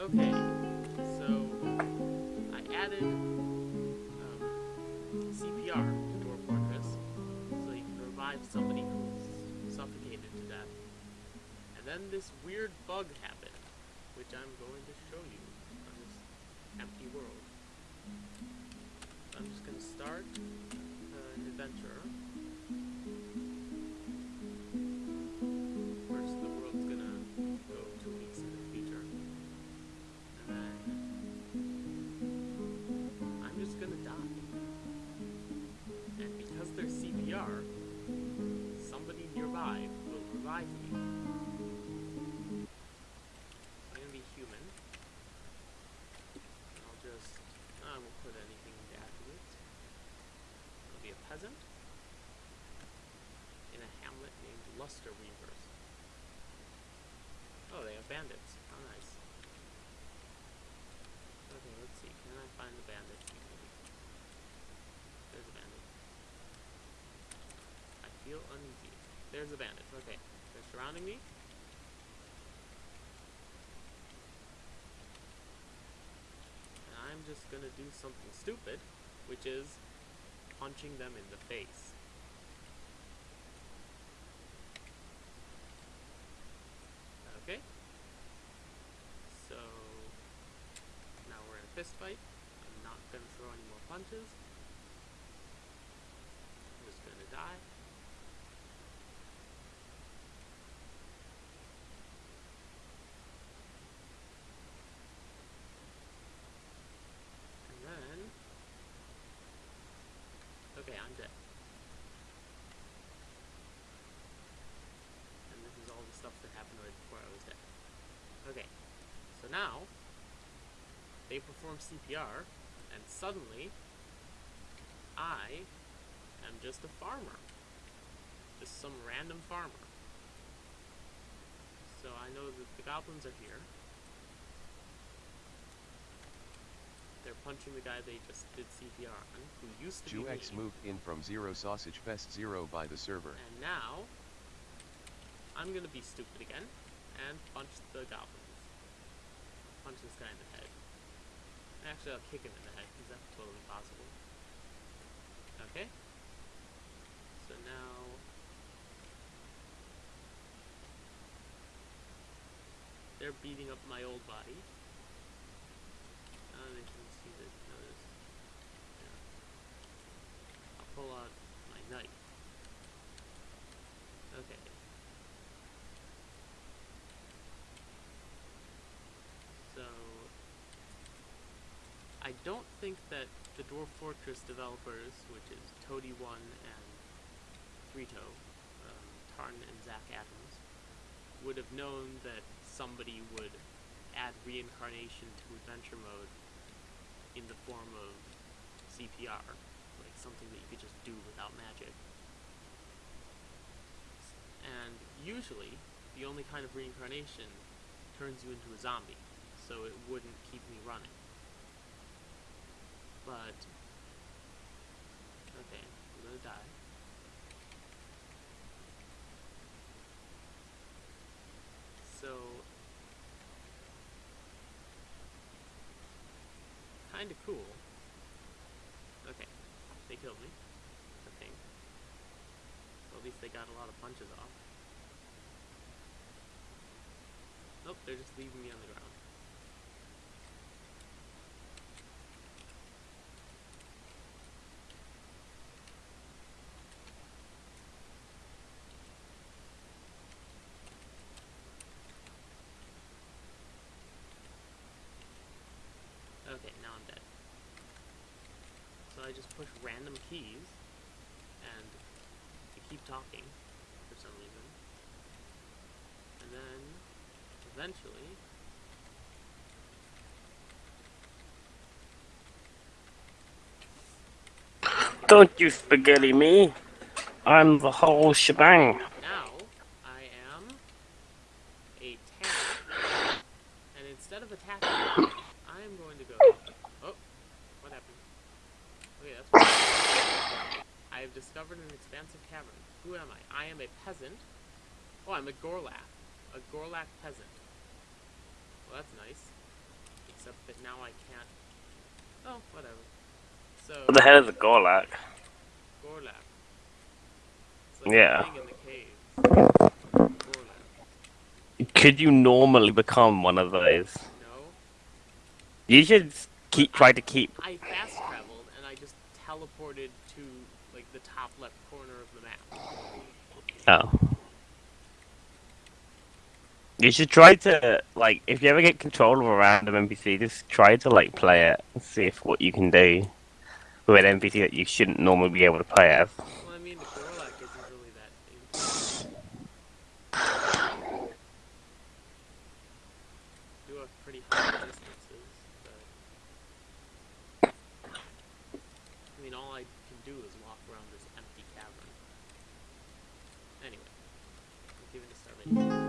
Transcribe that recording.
Okay, so I added um, CPR to Dwarf Fortress so you can revive somebody who's suffocated to death. And then this weird bug happened, which I'm going to show you on this empty world. I'm just going to start uh, an adventure. Peasant in a hamlet named Luster Weavers. Oh, they have bandits. How nice. Okay, let's see. Can I find the bandit? Maybe. There's a bandit. I feel uneasy. There's a bandit. Okay. They're surrounding me. And I'm just gonna do something stupid, which is punching them in the face. Okay. So now we're in a fist fight. I'm not gonna throw any more punches. I'm just gonna die. And then Okay, I'm dead. And this is all the stuff that happened right before I was dead. Okay, so now perform CPR, and suddenly I am just a farmer. Just some random farmer. So I know that the goblins are here. They're punching the guy they just did CPR on, who used to be Juex me. moved in from Zero Sausage Fest Zero by the server. And now, I'm gonna be stupid again and punch the goblins. Punch this guy in the head. Actually, I'll kick him in the head because that's totally possible. Okay. So now. They're beating up my old body they can see this. Notice. Yeah. I'll pull out my knife. Okay. So I don't think that the Dwarf Fortress developers, which is Toady One and ThreeToe, um, Tarn and Zach Adams, would have known that somebody would add reincarnation to adventure mode in the form of CPR, like something that you could just do without magic. And usually, the only kind of reincarnation turns you into a zombie, so it wouldn't keep me running. But, okay, I'm gonna die. So, kinda cool. Okay, they killed me, I think. Well, at least they got a lot of punches off. Nope, they're just leaving me on the ground. Okay, now I'm dead. So I just push random keys, and they keep talking for some reason. And then, eventually, Don't you spaghetti me. I'm the whole shebang. now I am a tank, and instead of attacking, I am going to go. Oh, what happened? Okay, that's. I have discovered an expansive cavern. Who am I? I am a peasant. Oh, I'm a Gorlak. A Gorlak peasant. Well, that's nice. except that now I can't. Oh, whatever. So What the hell is a Gorlak? Gorlap. It's like Yeah. in the cave. Could you normally become one of those? No, You should keep try to keep. I fast traveled and I just teleported to like the top left corner of the map. Oh. You should try to like if you ever get control of a random NPC, just try to like play it and see if what you can do with an NPC that you shouldn't normally be able to play as. Well, I mean, the Gorlak isn't really that. Do have pretty high distances, but I mean, all I can do is walk around this empty cavern. Anyway, I'm giving this already.